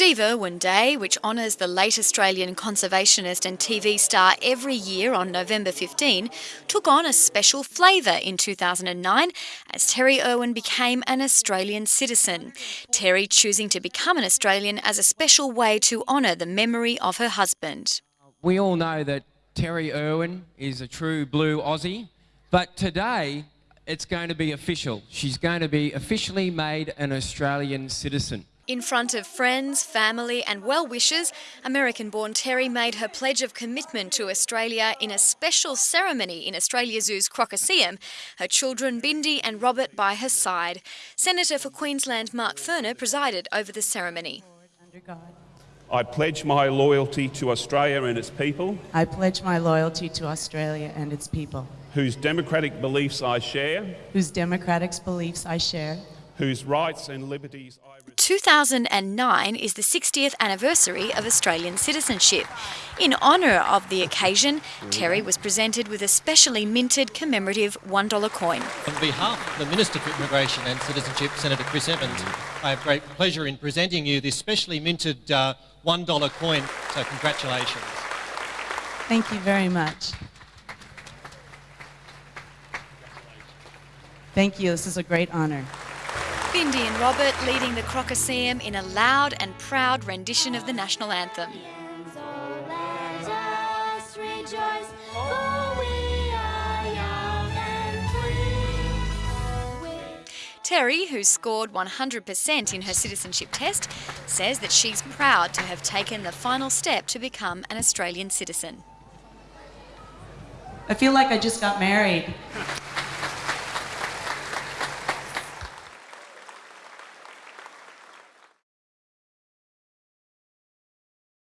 Steve Irwin Day, which honours the late Australian conservationist and TV star every year on November 15, took on a special flavour in 2009 as Terry Irwin became an Australian citizen. Terry choosing to become an Australian as a special way to honour the memory of her husband. We all know that Terry Irwin is a true blue Aussie, but today it's going to be official. She's going to be officially made an Australian citizen. In front of friends, family, and well wishers, American born Terry made her pledge of commitment to Australia in a special ceremony in Australia Zoo's Crocoseum, her children Bindi and Robert by her side. Senator for Queensland Mark Furner presided over the ceremony. I pledge my loyalty to Australia and its people. I pledge my loyalty to Australia and its people. Whose democratic beliefs I share. Whose democratic beliefs I share. Whose rights and liberties I 2009 is the 60th anniversary of Australian citizenship. In honour of the occasion, Terry was presented with a specially minted commemorative $1 coin. On behalf of the Minister for Immigration and Citizenship, Senator Chris Evans, I have great pleasure in presenting you this specially minted uh, $1 coin, so congratulations. Thank you very much. Thank you, this is a great honour. Bindi and Robert leading the Crocoseum in a loud and proud rendition of the national anthem. Terry, who scored 100% in her citizenship test, says that she's proud to have taken the final step to become an Australian citizen. I feel like I just got married.